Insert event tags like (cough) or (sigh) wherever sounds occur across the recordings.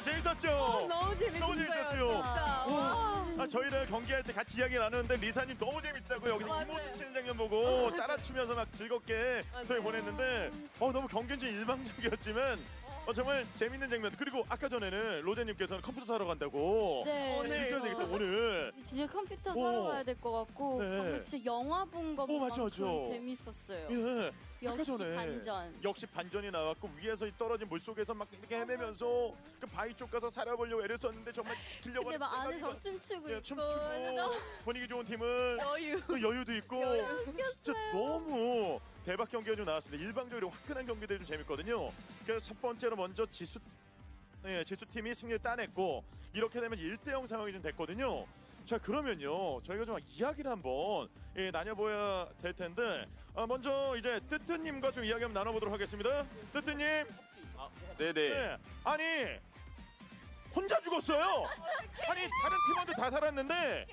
진짜 재밌었죠? 너무 재밌었어요. 너무 재밌었죠? 와. 아, 저희랑 경기할 때 같이 이야기 나누는데 리사님 너무 재밌다고 여기서 맞아요. 이모트 치는 장면 보고 따라 추면서 막 즐겁게 저희 맞아요. 보냈는데 어, 너무 경기는 좀 일방적이었지만 어, 정말 재밌는 장면 그리고 아까 전에는 로제님께서는 컴퓨터 사러 간다고 네. 오늘. 즐겨야 되겠다 오늘 진짜 컴퓨터 오. 사러 가야 될 것 같고 네. 방금 진짜 영화 본 오, 것만큼 맞아. 재밌었어요. 예 아까 역시 전에 반전. 역시 반전이 나왔고 위에서 이 떨어진 물 속에서 막 이렇게 헤매면서 그 바위 쪽 가서 살아보려고 애를 썼는데 정말 지키려고 근데 막 하는 안에서 때가 춤추고 예, 있고 춤추고 (laughs) 분위기 좋은 팀을 여유. 그 여유도 있고 진짜 너무 대박 경기가 좀 나왔습니다. 일방적으로 화끈한 경기들이 좀 재밌거든요. 그래서 첫 번째로 먼저 지수 예, 지수 팀이 승리를 따냈고 이렇게 되면 1대0 상황이 좀 됐거든요. 자 그러면요 저희가 좀 이야기를 한번 예, 나눠봐야 될 텐데 아, 먼저 이제 뜨뜨님과 좀 이야기 한번 나눠보도록 하겠습니다. 뜨뜨님, 네네. 네. 아니 혼자 죽었어요. 아니 다른 팀원들 다 살았는데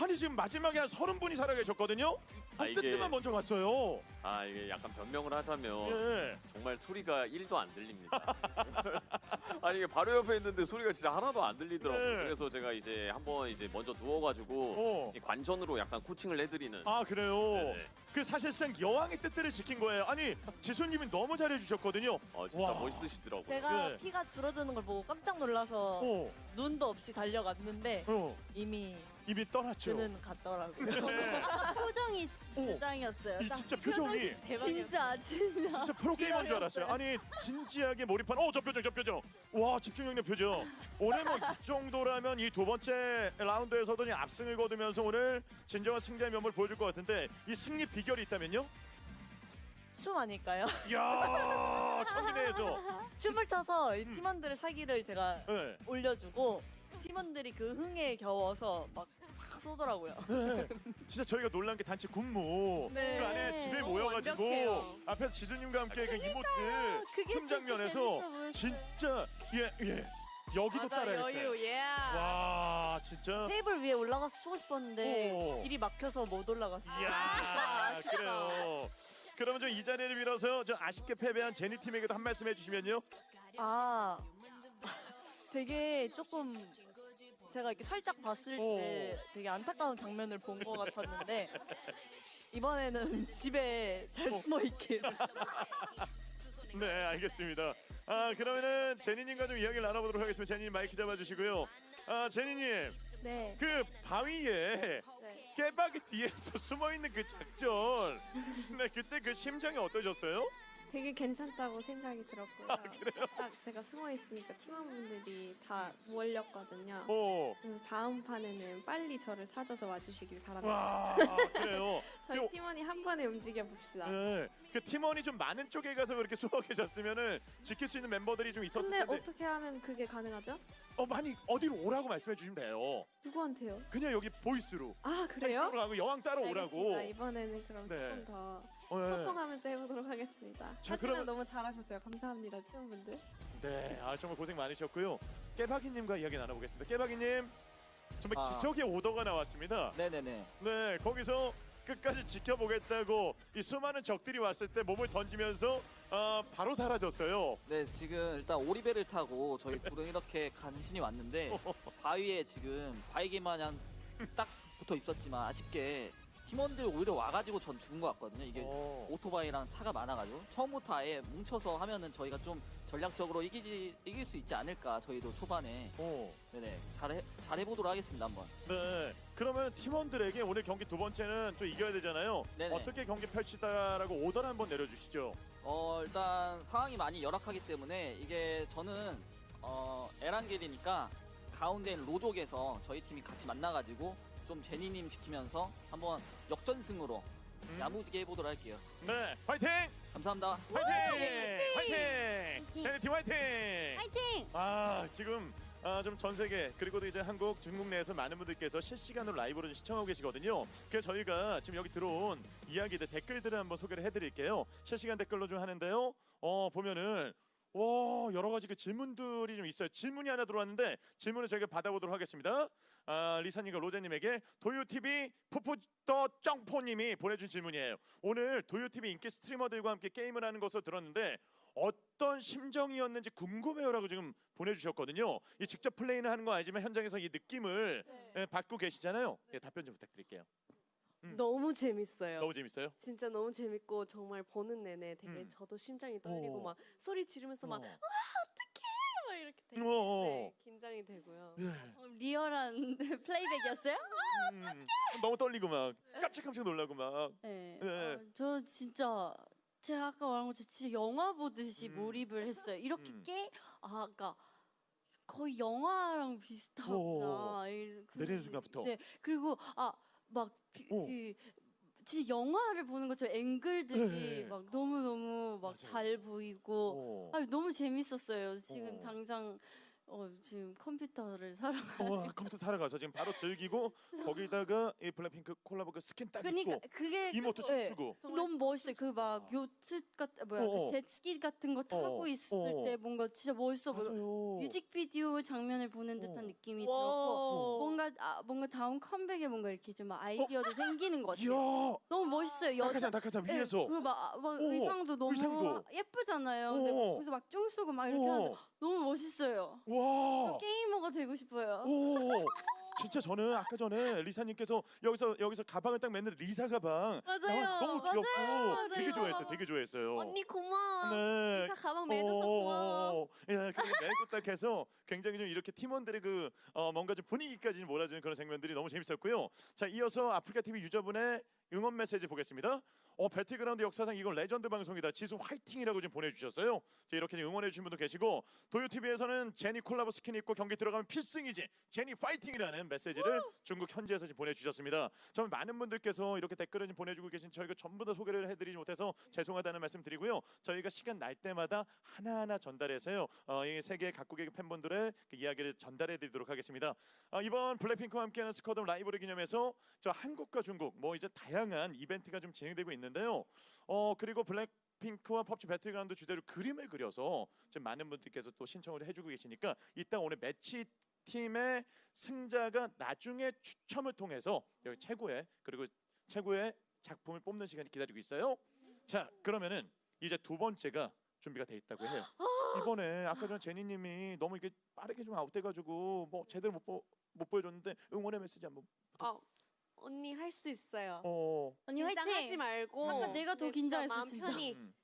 아니 지금 마지막에 한 서른 분이 살아 계셨거든요. 아, 아, 이게- 뜨뜨만 먼저 갔어요. 아 이게 약간 변명을 하자면 예. 정말 소리가 1도 안 들립니다. (laughs) 아니 이게 바로 옆에 있는데 소리가 진짜 하나도 안 들리더라고요. 네. 그래서 제가 이제 한번 이제 먼저 누워가지고 어. 이 관전으로 약간 코칭을 해드리는. 아 그래요. 네네. 그 사실상 여왕의 뜻들을 지킨 거예요. 아니 지수님이 너무 잘해주셨거든요. 어 진짜 와. 멋있으시더라고요. 제가 네. 피가 줄어드는 걸 보고 깜짝 놀라서 어, 눈도 없이 달려갔는데 어, 이미 입이 떠났죠. 그는 갔더라고요. 네. (laughs) 아까 표정이 진짜 오. 짱이었어요. 이 짱. 진짜 표정이. 진짜 진짜. 진짜 프로게이머인 줄 알았어요. 아니 진지하게 몰입한 어 저 표정 저 표정 와 집중력 있는 표정 오늘 뭐 이 정도라면 이 두 번째 라운드에서도 그냥 압승을 거두면서 오늘 진정한 승자의 면모를 보여줄 것 같은데 이 승리 비결 이 있다면요? 춤 아닐까요? 이야 내에서 (laughs) 춤을 춰서 이 음. 팀원들의 사기를 제가 네. 올려주고 팀원들이 그 흥에 겨워서 막 팍 쏘더라고요. 네. 진짜 저희가 놀란 게 단체 군무 네. 그 안에 집에 너무 모여가지고 완벽해요. 앞에서 지수님과 함께 그 이모트 그게 춤 진짜 장면에서 재밌어 보였어요. 진짜 예예 여기도 맞아 따라했어요. 여유. 예. 와 진짜 테이블 위에 올라가서 추고 싶었는데 오. 길이 막혀서 못 올라갔어요. 이야 (laughs) 그래요. 그러면 좀 이 자리를 빌어서 저 아쉽게 패배한 제니 팀에게도 한 말씀 해주시면요. 아 (laughs) 되게 조금 제가 이렇게 살짝 봤을 때 되게 안타까운 장면을 본 것 같았는데 이번에는 (laughs) 집에 잘 어. 숨어 있길 네 알겠습니다. 아 그러면은 제니님과 좀 이야기를 나눠보도록 하겠습니다. 제니님 마이크 잡아주시고요. 아 제니님 네. 그 바위에 네. 깨박이 뒤에서 (laughs) 숨어 있는 그 작전. 네 그때 그 심정이 어떠셨어요? 되게 괜찮다고 생각이 들었고요. 아, 그래요? 딱 제가 숨어 있으니까 팀원분들이 다 몰렸거든요. 어. 그래서 다음 판에는 빨리 저를 찾아서 와주시길 바랍니다. 와 그래요. (laughs) 저희 그- 팀원이 한 번에 움직여 봅시다. 네, 그 팀원이 좀 많은 쪽에 가서 그렇게 숨어 계셨으면은 지킬 수 있는 멤버들이 좀 있었을 근데 텐데 어떻게 하면 그게 가능하죠? 어 많이 어디로 오라고 말씀해 주시면 돼요. 누구한테요? 그냥 여기 보이스로 아 그래요? 이쪽으로 가고 여왕 따로 오라고. 알겠습니다. 이번에는 그럼 네. 좀더 어, 네. 소통하면서 해보도록 하겠습니다. 자, 하지만 그러면- 너무 잘하셨어요. 감사합니다, 팀원분들. 네, 아 정말 고생 많으셨고요. 깨박이님과 이야기 나눠보겠습니다. 깨박이님 정말 아. 기적의 오더가 나왔습니다. 네네네. 네, 거기서 끝까지 지켜보겠다고 이 수많은 적들이 왔을 때 몸을 던지면서 어, 바로 사라졌어요. 네 지금 일단 오리배를 타고 저희 둘은 이렇게 간신히 왔는데 (laughs) 바위에 지금 바위개 마냥 딱 붙어 있었지만 아쉽게 팀원들 오히려 와가지고 전 죽은 것 같거든요. 이게 어. 오토바이랑 차가 많아가지고 처음부터 아예 뭉쳐서 하면은 저희가 좀 전략적으로 이기지 이길 수 있지 않을까 저희도 초반에 어. 네네 잘해 잘 해보도록 하겠습니다 한번. 네. 그러면 팀원들에게 오늘 경기 두 번째는 또 이겨야 되잖아요. 네네. 어떻게 경기 펼치다라고 오더를 한번 내려주시죠. 어 일단 상황이 많이 열악하기 때문에 이게 저는 어 에란겔이니까 가운데 있는 로족에서 저희 팀이 같이 만나가지고 좀 제니님 지키면서 한번 역전승으로 음. 야무지게 해보도록 할게요. 네, 화이팅! 감사합니다. 화이팅! 화이팅! 제니 팀 화이팅! 파이팅! 아 지금 아, 좀 전 세계 그리고 도 이제 한국, 중국 내에서 많은 분들께서 실시간으로 라이브로 좀 시청하고 계시거든요. 그래서 저희가 지금 여기 들어온 이야기들 댓글들을 한번 소개를 해드릴게요. 실시간 댓글로 좀 하는데요. 어 보면은 와 여러 가지 그 질문들이 좀 있어요. 질문이 하나 들어왔는데 질문을 저희가 받아보도록 하겠습니다. 아, 리사님과 로제님에게 도요 TV 푸푸더 쩡포님이 보내준 질문이에요. 오늘 도요 TV 인기 스트리머들과 함께 게임을 하는 것으로 들었는데 어떤 심정이었는지 궁금해요라고 지금 보내주셨거든요. 이 직접 플레이는 하는 거 아니지만 현장에서 이 느낌을 예, 받고 계시잖아요. 예, 답변 좀 부탁드릴게요. 음. 너무 재밌어요. 너무 재밌어요. 진짜 너무 재밌고 정말 보는 내내 되게 음. 저도 심장이 떨리고 오. 막 소리 지르면서 막, 어. 막 이렇게 되게 어. 네, 긴장이 되고요. 예. 어, 리얼한 (laughs) 플레이백이었어요? 음, 너무 떨리고 막 깜짝깜짝 놀라고 막. 네. 네. 어, 저 진짜 제가 아까 말한 것처럼 진짜 영화 보듯이 음. 몰입을 했어요. 이렇게 음. 깨 아, 아까 거의 영화랑 비슷하구나. 이- 그- 내리는 순간부터. 네. 그리고 아 막 오. 그, 진짜 영화를 보는 것처럼 앵글들이 네. 막 너무 너무 막. 잘 보이고 어. 아 너무 재밌었어요. 지금 어. 당장 어 지금 컴퓨터를 사러 어, 컴퓨터 사러 가서 지금 바로 즐기고 거기다가 이 블랙핑크 콜라보 그 스킨 딱 그러니까 입고 그게 emote 네. 춤추고 정말 너무 멋있어요. 그 막 요트 같은 뭐야 어, 어. 그 jetski 같은 거 타고 어, 있을 어. 때 뭔가 진짜 멋있어 보여. 맞아요. 뮤직비디오 장면을 보는 듯한 어. 느낌이 들었고 와. 뭔가 아, 뭔가 다음 컴백에 뭔가 이렇게 좀 아이디어도 생기는 것 같아요. 이야 너무 멋있어요. 여자 낙하산 낙하산 네, 위에서 그리고 막, 막 오, 의상도 너무 의상도. 예쁘잖아요. 근데 오. 거기서 막 총 쏘고 막 이렇게 하는데 오, 너무 멋있어요. 와 게이머가 되고 싶어요. 오 진짜 저는 아까 전에 리사님께서 여기서 여기서 가방을 딱 매는 리사 가방 맞아요. 나와서 너무 귀엽고 맞아요. 되게 좋아했어요 되게 좋아했어요 언니 고마워. 네. 리사 가방 매줘서 고마워. 오, 예, 그리고 메고 딱 해서 굉장히 좀 이렇게 팀원들의 그 어, 뭔가 좀 분위기까지 몰아주는 그런 장면들이 너무 재밌었고요. 자, 이어서 아프리카 TV 유저분의 응원 메시지 보겠습니다. 어, 배틀그라운드 역사상 이건 레전드 방송이다. 지수 화이팅이라고 지금 보내주셨어요. 자, 이렇게 응원해 주신 분도 계시고 도요 TV에서는 제니 콜라보 스킨 입고 경기 들어가면 필승이지. 제니 파이팅이라는 메시지를 중국 현지에서 지금 보내주셨습니다. 정말 많은 분들께서 이렇게 댓글을 지금 보내주고 계신 저희가 전부 다 소개를 해드리지 못해서 죄송하다는 말씀 드리고요. 저희가 시간 날 때마다 하나하나 전달해서요. 어, 이 세계 각국의 팬분들의 그 이야기를 전달해드리도록 하겠습니다. 어, 이번 블랙핑크와 함께하는 스쿼드 라이브를 기념해서 저 한국과 중국 뭐 이제 다양한 이벤트가 좀 진행되고 있는 데요. 어 그리고 블랙 핑크와 펍지 배틀그라운드 주제로 그림을 그려서 지금 많은 분들께서 또 신청을 해주고 계시니까 이따 오늘 매치 팀의 승자가 나중에 추첨을 통해서 여기 최고의 그리고 최고의 작품을 뽑는 시간이 기다리고 있어요. 자 그러면은 이제 두 번째가 준비가 돼 있다고 해요. 이번에 아까 전 제니님이 너무 이게 빠르게 좀 아웃돼가지고 뭐 제대로 못, 보, 못 보여줬는데 응원의 메시지 한번. 아, 언니 할 수 있어요. 어. 언니 긴장하지 화이팅! 말고. 아까 내가 더 네, 긴장했어, 마음 진짜. 편히. 음.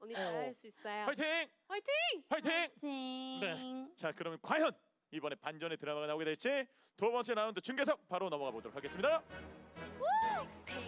언니 어. 잘할 수 있어요. 화이팅! 화이팅! 화이팅! 화이팅! 네. 자 그러면 과연 이번에 반전의 드라마가 나오게 될지 두 번째 라운드 중계석 바로 넘어가 보도록 하겠습니다. 팬